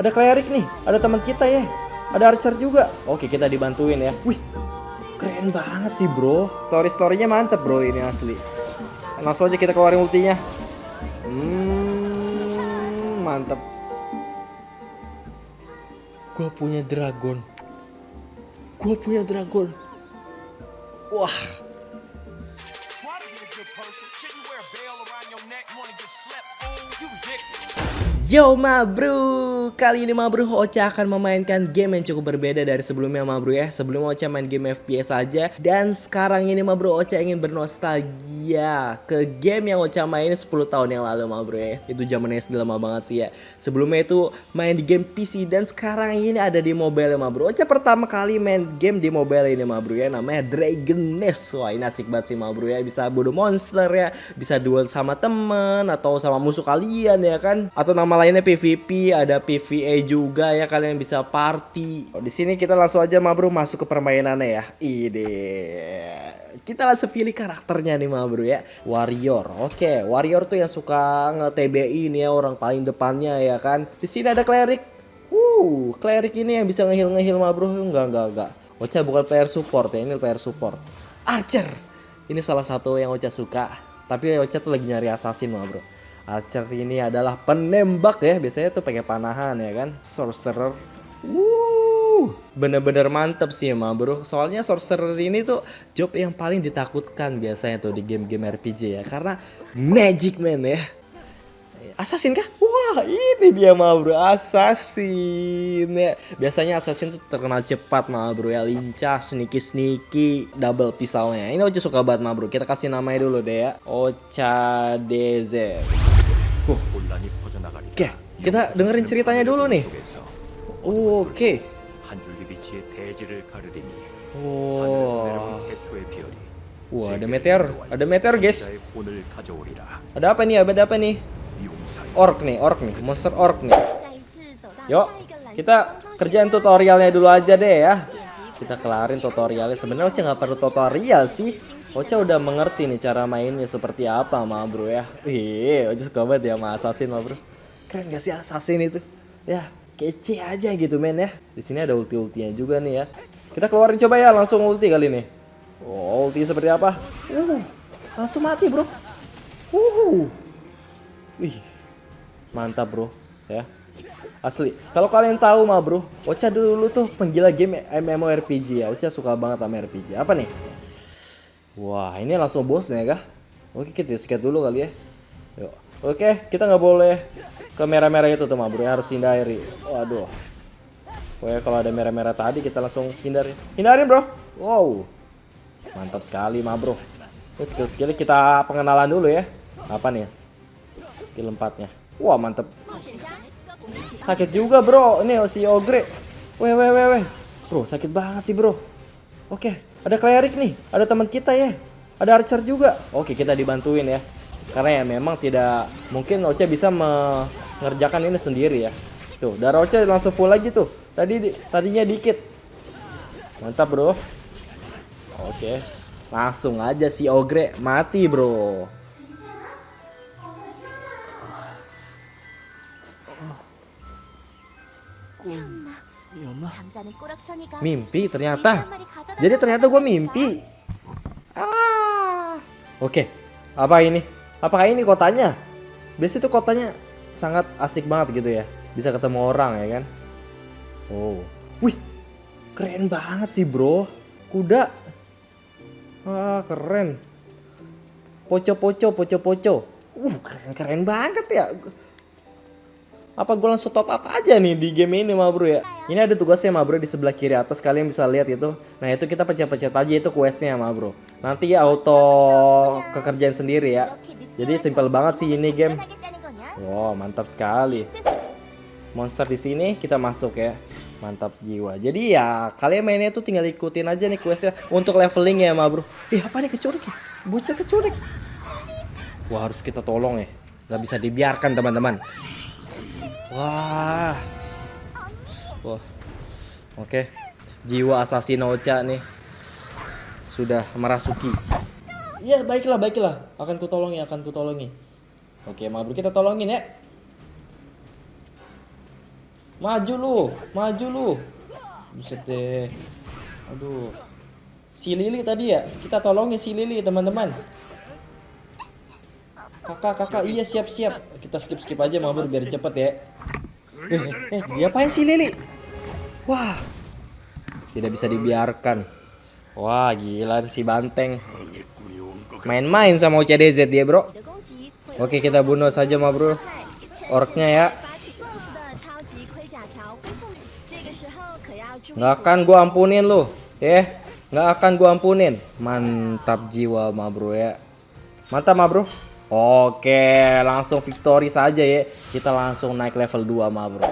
ada cleric nih, ada teman kita ya. Ada archer juga. Oke, kita dibantuin ya. Wih, keren banget sih bro. Story-storynya mantep bro ini asli. Langsung aja kita keluarin ultinya. Hmm, mantep. Gue punya dragon. Gue punya dragon. Wah. Yo ma bro, kali ini ma bro Ocha akan memainkan game yang cukup berbeda dari sebelumnya ma bro ya. Sebelumnya Ocha main game FPS aja Dan sekarang ini ma bro Ocha ingin bernostalgia ke game yang Ocha main 10 tahun yang lalu ma bro ya. Itu zaman SD lama banget sih ya. Sebelumnya itu main di game PC dan sekarang ini ada di mobile ma bro Ocha pertama kali main game di mobile ini ma bro ya. Namanya Dragon Nest. Wah ini asik banget sih ma bro ya. Bisa bunuh monster ya. Bisa duel sama temen atau sama musuh kalian ya kan? Atau nama lainnya PVP, ada PVA juga ya kalian bisa party. Oh, di sini kita langsung aja ma bro masuk ke permainannya ya. Ide. Kita langsung pilih karakternya nih ma bro ya. Warrior. Oke, warrior tuh yang suka nge-TBI nih ya orang paling depannya ya kan. Di sini ada cleric. Uh, cleric ini yang bisa ngehil ngehil ma bro. Enggak, enggak, enggak. Ocha bukan player support ya, ini player support. Archer. Ini salah satu yang Ocha suka. Tapi Ocha tuh lagi nyari assassin ma bro. Archer ini adalah penembak ya, biasanya tuh pakai panahan ya kan. Sorcerer. Wuh, bener-bener mantep sih ma bro. Soalnya sorcerer ini tuh job yang paling ditakutkan biasanya tuh di game-game RPG ya, karena magic man ya. Assassin kah? Wah ini dia ma bro Assassin ya Biasanya Assassin tuh terkenal cepat ma bro ya Lincah, sneaky-sneaky, double pisaunya Ini Ocha suka banget ma bro Kita kasih namanya dulu deh ya Ocha DZ Oke, kita dengerin ceritanya dulu nih. Oke. Okay. Wow. Wah, ada meteor. Ada meteor, guys. Ada apa nih? Ada apa nih? Orc nih, orc nih. Monster orc nih. Yuk, kita kerjain tutorialnya dulu aja deh ya. Kita kelarin tutorialnya. Sebenarnya Ocha nggak perlu tutorial sih. Ocha udah mengerti nih cara mainnya seperti apa ma bro ya. Wih, Ocha suka banget ya sama assassin ma bro. Keren gak sih assassin itu? Ya, kece aja gitu men ya. Di sini ada ulti-ultinya juga nih ya. Kita keluarin coba ya langsung ulti kali ini. Oh, ulti seperti apa? Uh, langsung mati bro. Uh, Wih, mantap bro ya Asli. Kalau kalian tahu mah bro, Ocha dulu tuh penggila game MMORPG ya. Ocha suka banget sama RPG. Apa nih? Wah, ini langsung bosnya kah? Oke, kita skate dulu kali ya. Yuk. Oke, kita nggak boleh ke merah-merah itu tuh mah bro. Harus hindari. Waduh. Pokoknya kalau ada merah-merah tadi kita langsung hindari. Hindarin bro. Wow. Mantap sekali mah bro. Ini skill-skillnya kita pengenalan dulu ya. Apa nih? Skill empatnya. Wah mantap. Sakit juga bro, ini si Ogre. Weh weh weh weh. Bro sakit banget sih bro. Oke, ada cleric nih, ada teman kita ya. Ada archer juga. Oke kita dibantuin ya. Karena ya memang tidak mungkin Ocha bisa mengerjakan ini sendiri ya. Tuh, darah Ocha langsung full lagi tuh. Tadi di- tadinya dikit. Mantap bro. Oke, langsung aja si Ogre mati bro. Ya mimpi ternyata. jadi ternyata gue mimpi. Ah. Oke apa ini? Apakah ini kotanya? Biasanya itu kotanya sangat asik banget gitu ya. Bisa ketemu orang ya kan? Oh. Wih keren banget sih bro. Kuda. Ah keren. Poco poco poco poco uh keren keren banget ya apa gue langsung top up aja nih di game ini ma bro ya? Ini ada tugasnya ma bro di sebelah kiri atas. Kalian bisa lihat itu. Nah itu kita pencet-pencet aja itu questnya ma bro. Nanti ya auto kekerjaan sendiri ya. Jadi simpel banget sih ini game. Wow mantap sekali. Monster di sini kita masuk ya. Mantap jiwa. Jadi ya kalian mainnya tuh tinggal ikutin aja nih questnya untuk leveling ya ma bro. Ih apa nih kecurik ya? Bocah kecurik wah harus kita tolong ya. Nggak bisa dibiarkan teman-teman. Wah. Wah. Oke. Jiwa assassin Ocha nih sudah merasuki. Iya, baiklah, baiklah. Akan kutolongi, akan kutolongi. Oke, Mabru kita tolongin ya. Maju lu, maju lu. Buset deh. Aduh. Si Lili tadi ya, kita tolongin si Lili teman-teman. Kakak, kakak, iya siap-siap. Kita skip-skip aja mabur biar cepet ya. Eh, eh, diapain sih Lili? Wah, tidak bisa dibiarkan. Wah, gila si banteng. Main-main sama ucdz dia, bro. Oke, kita bunuh saja, ma. Orknya ya. Nggak akan gua ampunin lu. Eh, nggak akan gua ampunin. Mantap jiwa, mabru ya. Mantap, Mabro. Oke, langsung victory saja ya. Kita langsung naik level 2, ma bro.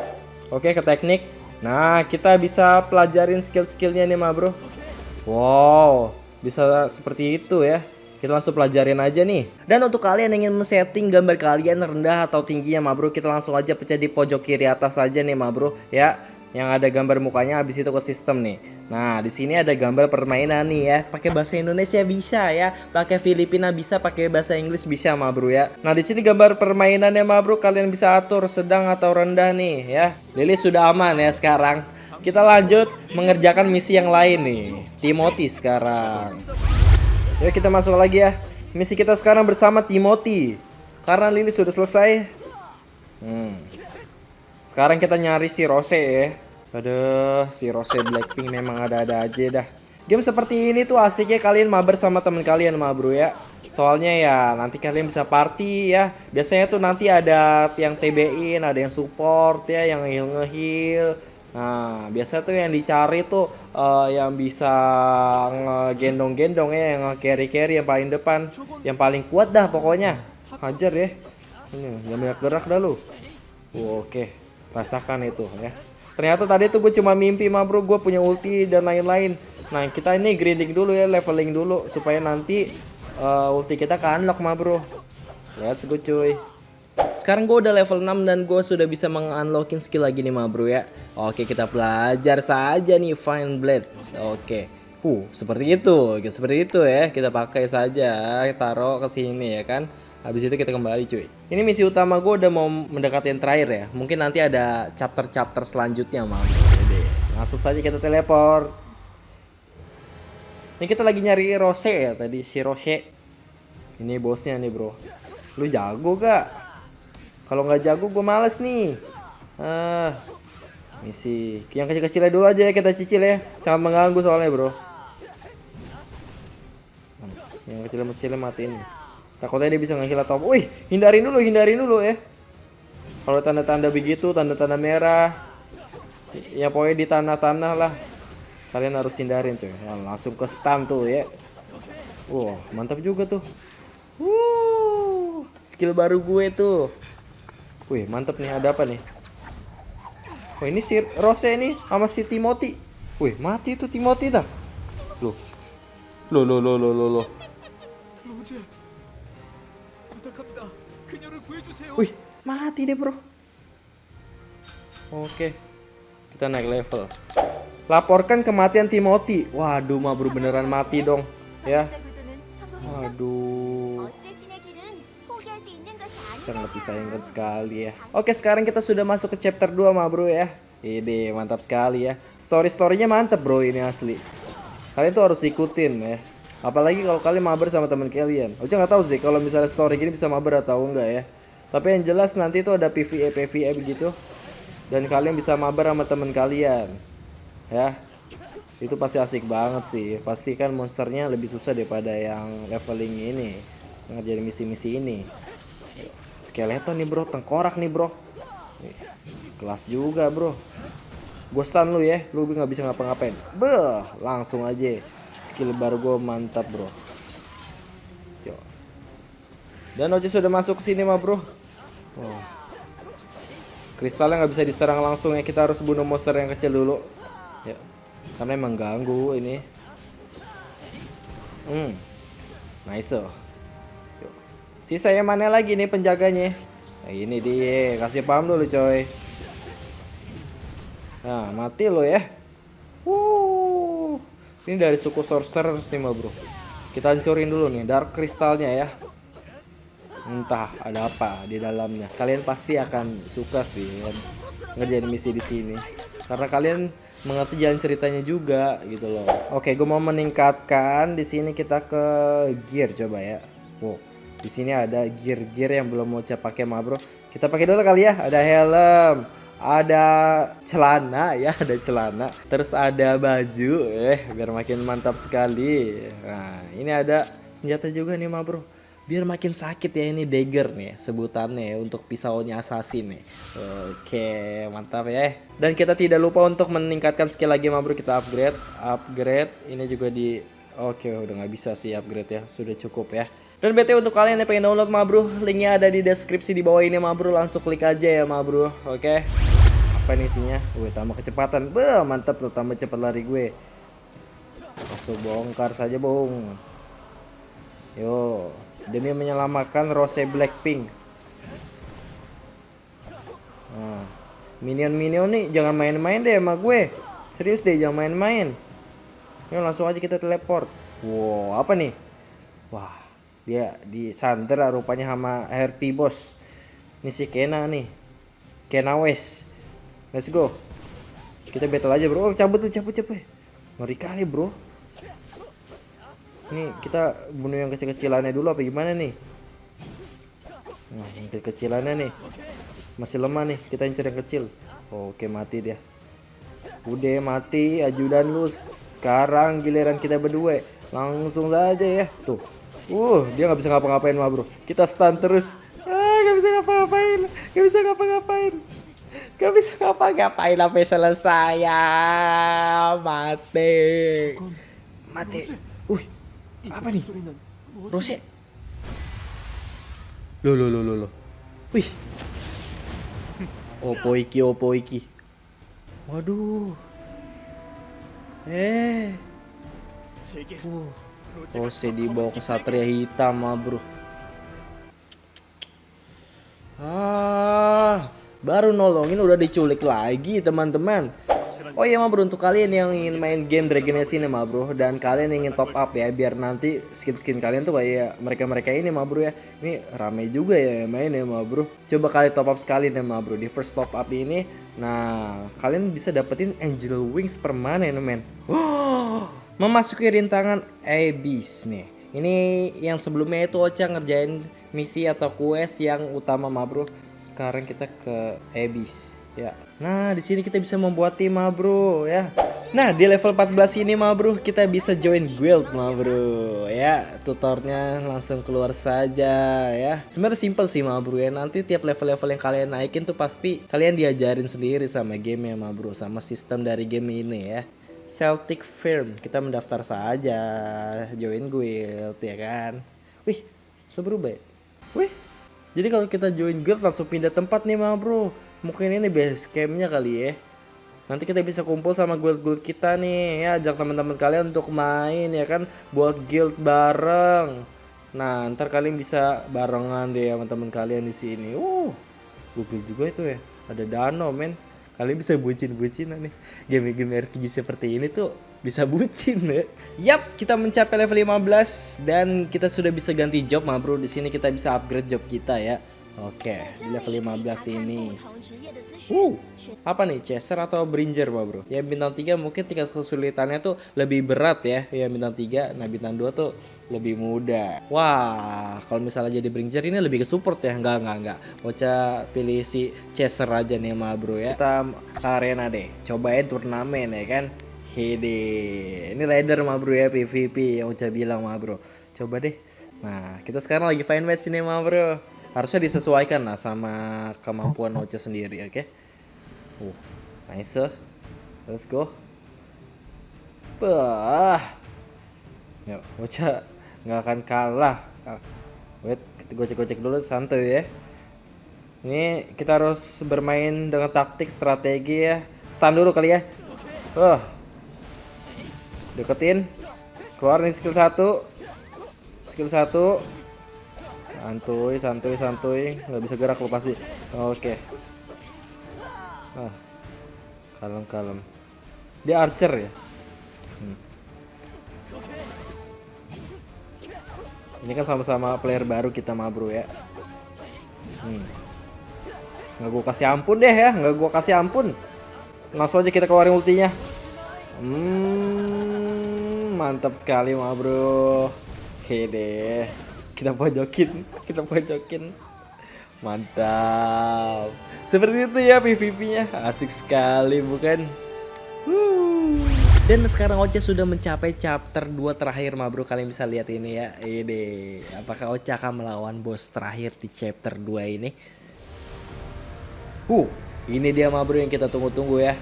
Oke, ke teknik. Nah, kita bisa pelajarin skill-skillnya nih, ma bro. Wow, bisa seperti itu ya. Kita langsung pelajarin aja nih. Dan untuk kalian yang ingin men-setting gambar kalian rendah atau tingginya ma bro, kita langsung aja pecah di pojok kiri atas aja nih ma bro, ya. Yang ada gambar mukanya habis itu ke sistem nih. Nah, di sini ada gambar permainan nih ya. Pakai bahasa Indonesia bisa ya, pakai Filipina bisa, pakai bahasa Inggris bisa ma bro ya. Nah, di sini gambar permainannya ma bro, kalian bisa atur sedang atau rendah nih ya. Lili sudah aman ya sekarang. Kita lanjut mengerjakan misi yang lain nih. Timothy sekarang. Yuk kita masuk lagi ya. Misi kita sekarang bersama Timothy. Karena Lily sudah selesai. Hmm. Sekarang kita nyari si Rose ya. Aduh, si Rose Blackpink memang ada-ada aja dah. Game seperti ini tuh asiknya kalian mabar sama temen kalian ma bro ya. Soalnya ya nanti kalian bisa party ya. Biasanya tuh nanti ada yang TB-in, ada yang support ya, yang heal nge-heal. Nah, biasa tuh yang dicari tuh eh, yang bisa ngegendong-gendong ya, yang carry-carry yang paling depan, yang paling kuat dah pokoknya. Hajar ya. Ini, yang banyak gerak dah lu. Oke, rasakan itu ya. Ternyata tadi tuh gue cuma mimpi mah bro, gue punya ulti dan lain-lain. Nah kita ini grinding dulu ya, leveling dulu supaya nanti eh, ulti kita ke unlock mah bro. Let's go cuy. Sekarang gue udah level 6 dan gue sudah bisa mengunlockin skill lagi nih ma bro ya Oke kita belajar saja nih Fine Blade Oke Uh seperti itu Seperti itu ya Kita pakai saja Taruh ke sini ya kan Habis itu kita kembali cuy Ini misi utama gue udah mau mendekati yang terakhir ya Mungkin nanti ada chapter-chapter selanjutnya ma bro Jadi, Langsung saja kita teleport Ini kita lagi nyari Rose ya tadi Si Rose Ini bosnya nih bro Lu jago gak? Kalau nggak jago gue males nih. Ah, misi. Yang kecil-kecilnya dulu aja ya kita cicil ya. Sangat mengganggu soalnya bro. Yang kecil-kecilnya matiin. Takutnya dia bisa ngeheal atau Wih, hindarin dulu, hindarin dulu ya. Kalau tanda-tanda begitu, tanda-tanda merah, ya pokoknya di tanah-tanah lah. Kalian harus hindarin coy. Ya, langsung ke stun tuh ya. Wah, mantap juga tuh. Wuh, skill baru gue tuh. Wih, mantep nih. Ada apa nih? Oh, ini si Rose nih sama si Timothy. Wih, mati tuh Timothy dah. Loh. Loh, loh, loh, loh, loh, loh. Wih, mati deh bro. Oke, kita naik level. Laporkan kematian Timothy. Waduh, mah bro beneran mati dong, ya. Waduh. Sangat disayangkan sekali ya. Oke, sekarang kita sudah masuk ke chapter 2 mah bro ya. Ini mantap sekali ya. Story-storynya mantap bro ini asli. Kalian tuh harus ikutin ya. Apalagi kalau kalian mabar sama teman kalian. Oke nggak tahu sih kalau misalnya story gini bisa mabar atau enggak ya. Tapi yang jelas nanti tuh ada PvE PvE begitu. Dan kalian bisa mabar sama teman kalian. Ya. Itu pasti asik banget sih. Pasti kan monsternya lebih susah daripada yang leveling ini. Ngerjain misi-misi ini. Skeleton nih bro, tengkorak nih bro. Kelas juga bro. Gue stun lu ya, lu nggak bisa ngapa-ngapain. Beh, langsung aja. Skill baru gue mantap bro. Dan Oce sudah masuk ke sini mah bro. Oh. Kristalnya nggak bisa diserang langsung ya, kita harus bunuh monster yang kecil dulu. Ya, karena emang ganggu ini. Hmm, nice. oh. Sisa yang mana lagi nih penjaganya? Nah, ini dia, kasih paham dulu coy. Nah, mati lo ya. Wuh. Ini dari suku sorcerer sih bro. Kita hancurin dulu nih dark kristalnya ya. Entah ada apa di dalamnya. Kalian pasti akan suka sih. ngerjain misi di sini. Karena kalian mengerti jalan ceritanya juga gitu loh. Oke gue mau meningkatkan. Di sini kita ke gear coba ya. Wow di sini ada gear-gear yang belum mau pakai ma bro. Kita pakai dulu kali ya. Ada helm ada celana ya ada celana. Terus ada baju eh biar makin mantap sekali. Nah ini ada senjata juga nih ma bro biar makin sakit ya ini dagger nih sebutannya ya, untuk pisaunya assassin nih. Oke mantap ya. Dan kita tidak lupa untuk meningkatkan skill lagi bro kita upgrade upgrade. Ini juga di oke udah nggak bisa sih upgrade ya. Sudah cukup ya. Dan BT untuk kalian yang pengen download ma bro, linknya ada di deskripsi di bawah ini ma bro, langsung klik aja ya ma bro, oke? Apa ini isinya? Wih tambah kecepatan, Beuh, mantap tuh tambah cepat lari gue. Langsung bongkar saja bung. Yo, demi menyelamatkan Rose Blackpink. Nah, minion-minion nih jangan main-main deh sama gue. Serius deh jangan main-main. Yuk langsung aja kita teleport. Wow, apa nih? Wah, dia di Sandra rupanya sama RP bos. Ini si Kena nih. Kena West. Let's go. Kita battle aja bro. Oh, cabut tuh cabut cabut. Ngeri kali bro. Ini kita bunuh yang kecil-kecilannya dulu apa gimana nih? Nah, yang kecil-kecilannya nih. Masih lemah nih. Kita incer yang kecil. Oke, mati dia. Udah mati ajudan lu. Sekarang giliran kita berdua. Langsung saja ya. Tuh. Uh, dia nggak bisa ngapa-ngapain mah, Bro. Kita stun terus. Ah, nggak bisa ngapa-ngapain. Nggak bisa ngapa-ngapain. Gak bisa ngapa-ngapain sampai selesai ya. Mati. Mati. Wih, apa nih? Rose. Loh, loh, loh, loh, loh. Wih. Opo iki, opo iki. Waduh. Eh. Uh. Rose dibawa ke Satria Hitam, ah, bro. Ah, baru nolongin udah diculik lagi, teman-teman. Oh iya mah bro untuk kalian yang ingin main game Dragon Age ini mah bro dan kalian ingin top up ya biar nanti skin-skin kalian tuh kayak mereka-mereka ini mah bro ya. Ini rame juga ya main ya mah bro. Coba kalian top up sekali nih mah bro di first top up ini. Nah kalian bisa dapetin Angel Wings permanen men. Wow, memasuki rintangan Abyss nih. Ini yang sebelumnya itu Ocha ngerjain misi atau quest yang utama mah bro. Sekarang kita ke Abyss ya. Nah, di sini kita bisa membuat tim mah bro ya. Nah, di level 14 ini mah bro kita bisa join guild mah bro ya. Tutornya langsung keluar saja ya. Sebenarnya simple sih mah bro ya. Nanti tiap level-level yang kalian naikin tuh pasti kalian diajarin sendiri sama game ya mah bro, sama sistem dari game ini ya. Celtic Firm, kita mendaftar saja, join guild ya kan. Wih, banget. Wih, jadi kalau kita join guild langsung pindah tempat nih mah bro. Mungkin ini base campnya kali ya. Nanti kita bisa kumpul sama guild-guild kita nih ya ajak teman-teman kalian untuk main ya kan buat guild bareng. Nah ntar kalian bisa barengan deh sama teman kalian di sini. Uh, Google juga itu ya. Ada Dano men. Kalian bisa bucin-bucinan nih. Game-game RPG seperti ini tuh bisa bucin ya. Yap, kita mencapai level 15 dan kita sudah bisa ganti job mah bro. Di sini kita bisa upgrade job kita ya. Oke, di level 15 ini. Uh, apa nih, Chaser atau Bringer, Pak Bro? Ya bintang 3 mungkin tingkat kesulitannya tuh lebih berat ya. Ya bintang 3, nah bintang 2 tuh lebih mudah. Wah, kalau misalnya jadi Bringer ini lebih ke support ya. Enggak, enggak, enggak. Ocha pilih si Chaser aja nih, Ma Bro ya. Kita ke arena deh. Cobain turnamen ya kan. Hede. Ini ladder Ma Bro ya PVP yang Ocha bilang Ma Bro. Coba deh. Nah, kita sekarang lagi fine match ini Ma Bro harusnya disesuaikan lah sama kemampuan Ocha sendiri oke? Okay? uh nice let's go. Bah. Ya Ocha nggak akan kalah. Ah, wait gocek-gocek dulu santai ya. Ini kita harus bermain dengan taktik strategi ya. Stun dulu kali ya. Oh deketin. Keluar nih skill satu. Skill satu santuy santuy santuy nggak bisa gerak lo pasti oke okay. ah kalem kalem dia archer ya hmm. ini kan sama-sama player baru kita ma bro ya hmm. Nggak gue kasih ampun deh ya, nggak gue kasih ampun. Langsung aja kita keluarin ultinya. Hmm, mantap sekali mah bro. Deh, kita pojokin, kita pojokin. Mantap. Seperti itu ya PVP-nya. Asik sekali bukan? Dan sekarang Ocha sudah mencapai chapter 2 terakhir ma bro Kalian bisa lihat ini ya Ini Apakah Ocha akan melawan bos terakhir di chapter 2 ini Uh Ini dia ma bro yang kita tunggu-tunggu ya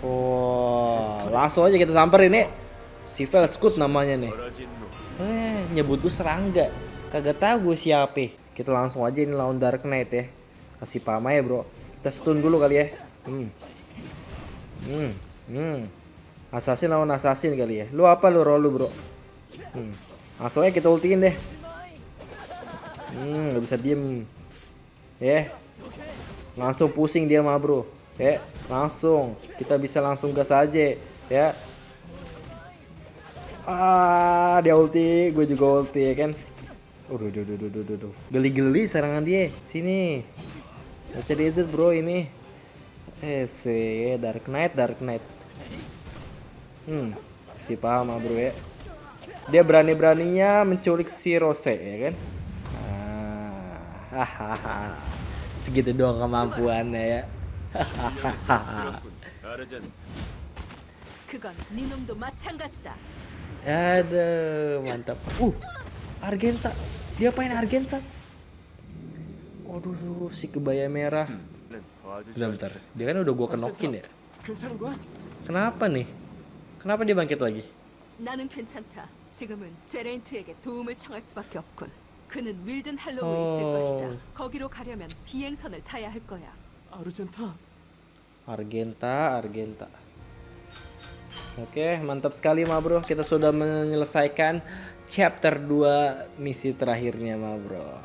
Oh Langsung aja kita samper ini Si Velskut namanya nih Eh nyebut gue serangga Kagak tahu gue siapa Kita langsung aja ini lawan Dark Knight ya Kasih pama ya bro Kita stun dulu kali ya Hmm Hmm Hmm Assassin lawan assassin kali ya. Lu apa lu roll lu, Bro? Hmm. Langsung aja kita ultiin deh. Hmm, gak bisa diem. Ya. Yeah. Langsung pusing dia mah, Bro. Ya, yeah. langsung. Kita bisa langsung gas aja, ya. Yeah. Ah, dia ulti, gue juga ulti ya kan uduh duduh duduh duduh. Geli-geli serangan dia. Sini. Baca desert bro ini. Eh, si Dark Knight, Dark Knight. Hmm, si paham ah, bro ya. Dia berani-beraninya menculik si Rose ya kan? Ah, hahaha. Segitu doang kemampuannya ya. Hahaha. ada mantap. Uh, Argenta. Dia main Argenta. Waduh, si kebaya merah. Bentar, bentar. Dia kan udah gua kenokin ya. 괜찮은 거야? Kenapa nih? Kenapa dia bangkit lagi? 나는 괜찮다. 지금은 제레인트에게 도움을 청할 수밖에 없군. 그는 윌든 할로우에 어. 있을 것이다. 거기로 가려면 비행선을 타야 할 거야. 아르젠타 Argenta, Argenta. Oke, mantap sekali ma bro. Kita sudah menyelesaikan chapter 2 misi terakhirnya ma bro.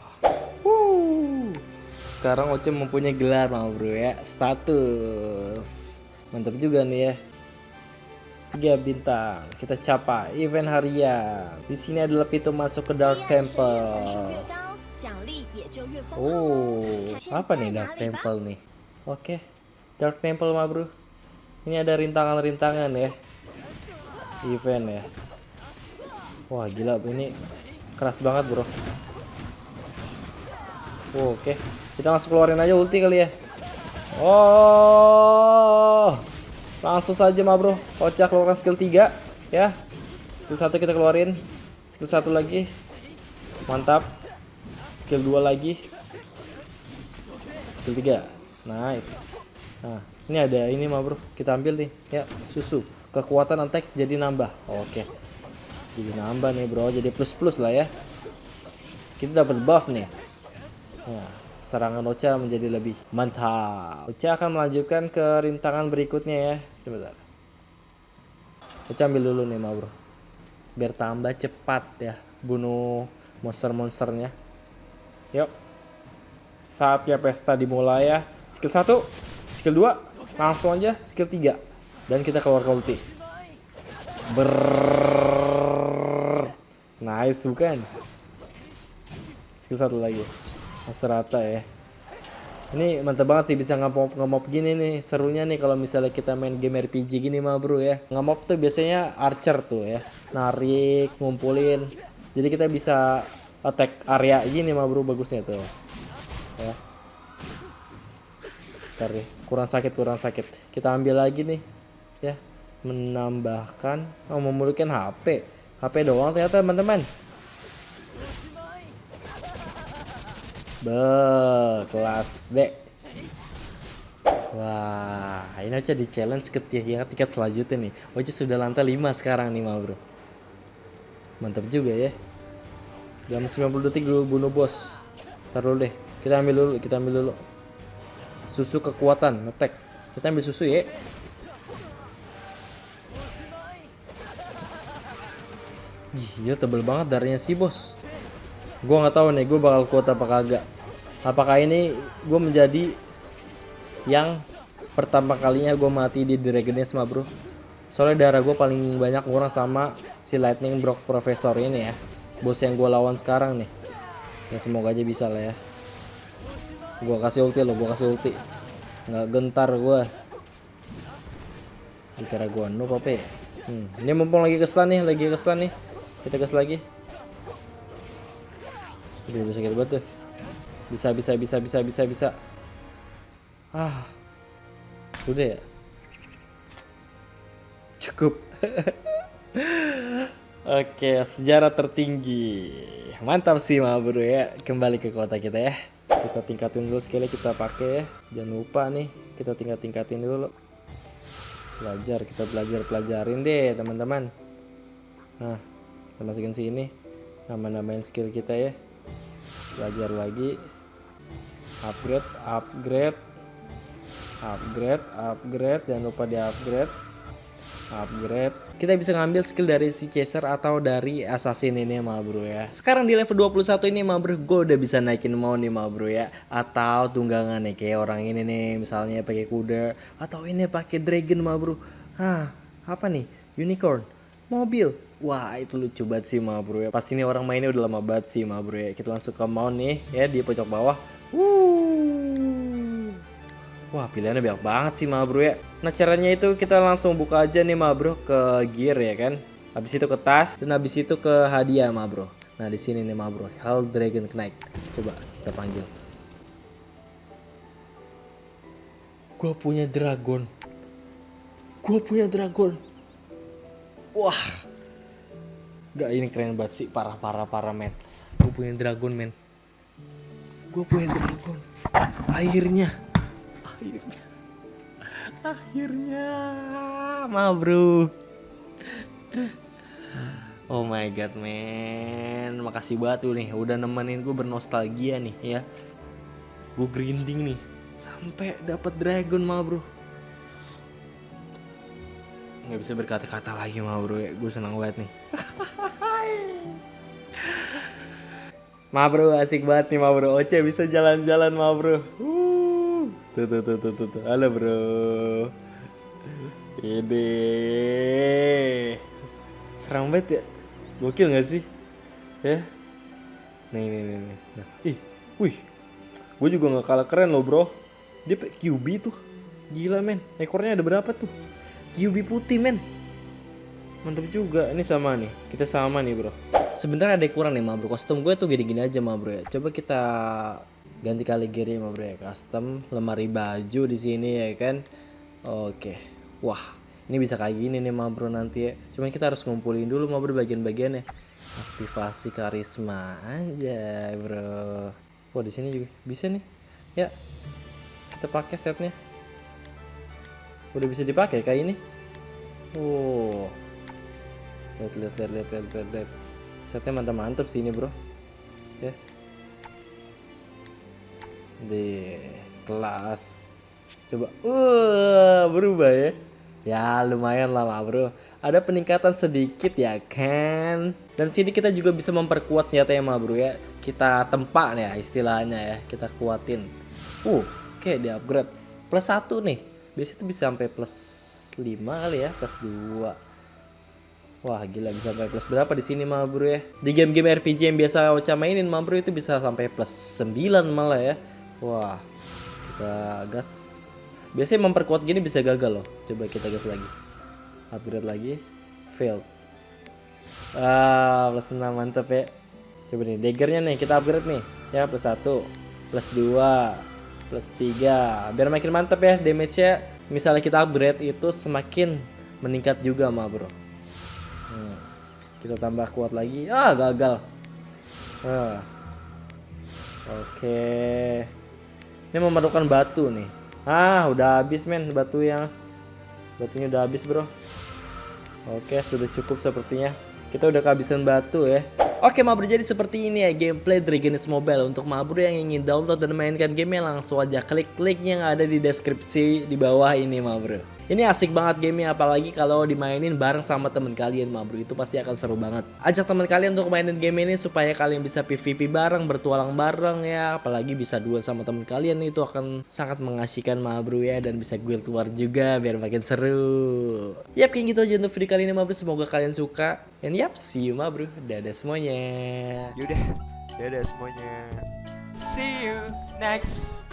Sekarang Oce mempunyai gelar ma bro ya, status. Mantap juga nih ya. Tiga bintang. Kita capai event harian. Di sini adalah pintu masuk ke Dark Temple. Oh, apa nih Dark Temple nih? Oke. Dark Temple ma Bro. Ini ada rintangan-rintangan ya. Event ya. Wah gila ini keras banget bro. Oh, Oke, kita langsung keluarin aja ulti kali ya. Oh, langsung saja mah bro. Kocak keluarin skill 3 ya. Skill 1 kita keluarin. Skill 1 lagi. Mantap. Skill 2 lagi. Skill 3 Nice Nah ini ada ini mah bro Kita ambil nih Ya susu Kekuatan attack jadi nambah Oke Jadi nambah nih bro. Jadi plus plus lah ya. Kita dapat buff nih. Nah Serangan Ocha menjadi lebih mantap. Ocha akan melanjutkan ke rintangan berikutnya ya. Coba Ocha ambil dulu nih mah bro. Biar tambah cepat ya Bunuh monster-monsternya. Yuk. Saatnya pesta dimulai ya. Skill 1, skill 2, langsung aja skill 3. Dan kita keluar ke ulti. Ber Nice bukan? Skill 1 lagi. Mas rata ya. Ini mantap banget sih bisa ngemop ngemop gini nih. Serunya nih kalau misalnya kita main game RPG gini mah bro ya. Ngemop tuh biasanya archer tuh ya. Narik, ngumpulin. Jadi kita bisa attack area gini mah bro bagusnya tuh ya Ntar deh, kurang sakit kurang sakit kita ambil lagi nih ya menambahkan oh memulihkan HP HP doang ternyata teman-teman Be, kelas D. Wah, ini aja di challenge ke yang tingkat selanjutnya nih. Oce sudah lantai 5 sekarang nih, bro. Mantap juga ya. Jam 90 detik dulu bunuh bos. Taruh deh. Kita ambil dulu, kita ambil dulu. Susu kekuatan, ngetek. Kita ambil susu ya. Gila tebel banget darahnya si bos. Gua nggak tahu nih, gue bakal kuat apa kagak. Apakah ini gue menjadi yang pertama kalinya gue mati di Dragon Age mah bro. Soalnya darah gue paling banyak kurang sama si Lightning Brock Professor ini ya. Bos yang gue lawan sekarang nih. Ya semoga aja bisa lah ya. Gua kasih ulti lo, gua kasih ulti. Nggak gentar gua. Dikira gua noob apa ya? Hmm. Ini mumpung lagi keselan nih, lagi keselan nih. Kita gas lagi. Udah bisa kita banget tuh. Bisa, bisa, bisa, bisa, bisa, bisa. Ah. Udah ya? Cukup. Oke, sejarah tertinggi. Mantap sih ma bro ya. Kembali ke kota kita ya. Kita tingkatin dulu skillnya kita pakai ya. Jangan lupa nih, kita tingkat-tingkatin dulu. Belajar, kita belajar pelajarin deh teman-teman. Nah, kita masukin sini. Nama-namain skill kita ya. Belajar lagi. Upgrade, upgrade. Upgrade, upgrade. Jangan lupa di upgrade upgrade kita bisa ngambil skill dari si chaser atau dari assassin ini ma bro ya sekarang di level 21 ini ma bro gue udah bisa naikin mau nih ma bro ya atau tunggangan nih kayak orang ini nih misalnya pakai kuda atau ini pakai dragon ma bro Hah, apa nih unicorn mobil. Wah itu lucu banget sih ma bro ya. Pasti ini orang mainnya udah lama banget sih ma bro ya. Kita langsung ke mount nih ya di pojok bawah. Wuh. Wah pilihannya banyak banget sih ma bro ya. Nah caranya itu kita langsung buka aja nih ma bro ke gear ya kan? Habis itu ke tas dan habis itu ke hadiah ma bro. Nah di sini nih ma bro Hell Dragon Knight. Coba kita panggil. Gua punya dragon. Gua punya dragon Wah. Gak ini keren banget sih Parah parah parah men. Gue punya dragon men. Gue punya dragon. Akhirnya. Akhirnya. Akhirnya. Ma bro oh my god man makasih batu nih udah nemenin gue bernostalgia nih ya. Gue grinding nih. Sampai dapat dragon ma bro nggak bisa berkata-kata lagi ma bro ya. Gue senang banget nih. Ma bro asik banget nih ma bro Oce bisa jalan-jalan ma bro uh. Tuh tuh tuh tuh tuh, tuh. Halo bro. Ini Serang banget ya. Gokil gak sih? Ya? Nih nih nih, nih. Nah, Ih Wih. Gue juga gak kalah keren loh bro. Dia QB tuh. Gila men. Ekornya ada berapa tuh QB putih men. Mantap juga. Ini sama nih. Kita sama nih bro. Sebenarnya ada yang kurang nih ma bro Kostum gue tuh gini-gini aja ma bro ya. Coba kita ganti kali gear ma bro ya. Custom lemari baju di sini ya kan? Oke. Wah ini bisa kayak gini nih ma bro nanti ya. Cuman kita harus ngumpulin dulu ma bro bagian-bagiannya Aktivasi karisma aja bro. Wah di sini juga bisa nih. Ya Kita pakai setnya Udah bisa dipakai kayak ini. Wow. Lihat lihat lihat lihat lihat lihat, lihat. setnya mantap mantap sih ini bro. Ya. Di kelas. Coba uh berubah ya. Ya lumayan lama bro. Ada peningkatan sedikit ya kan? Dan sini kita juga bisa memperkuat senjata ya bro ya. Kita tempak ya istilahnya ya. Kita kuatin. Uh oke di upgrade. Plus satu nih biasanya itu bisa sampai plus 5 kali ya plus 2 Wah gila bisa sampai plus berapa di sini mah bro ya? Di game-game RPG yang biasa Ocha mainin mah bro itu bisa sampai plus 9 malah ya. Wah kita gas. Biasanya memperkuat gini bisa gagal loh. Coba kita gas lagi. Upgrade lagi. Failed. Ah plus 6 mantep ya. Coba nih daggernya nih kita upgrade nih. Ya plus 1 Plus 2 Plus 3 Biar makin mantep ya damage nya Misalnya kita upgrade itu semakin meningkat juga mah bro Hmm. Kita tambah kuat lagi. Ah, gagal. Ah. Oke. Ini memerlukan batu nih. Ah, udah habis men batu yang batunya udah habis, Bro. Oke, sudah cukup sepertinya. Kita udah kehabisan batu ya. Oke Mabro jadi seperti ini ya gameplay Dragon's Mobile. Untuk Mabro yang ingin download dan mainkan gamenya langsung aja klik link yang ada di deskripsi di bawah ini Mabro ini asik banget gamenya apalagi kalau dimainin bareng sama temen kalian ma bro itu pasti akan seru banget. Ajak temen kalian untuk mainin game ini supaya kalian bisa PVP bareng, bertualang bareng ya. Apalagi bisa duel sama temen kalian itu akan sangat mengasihkan ma bro ya dan bisa guild war juga biar makin seru. Yap kayak gitu aja untuk video kali ini ma bro semoga kalian suka. And yap see you ma bro. Dadah semuanya. Yaudah, dadah semuanya. See you next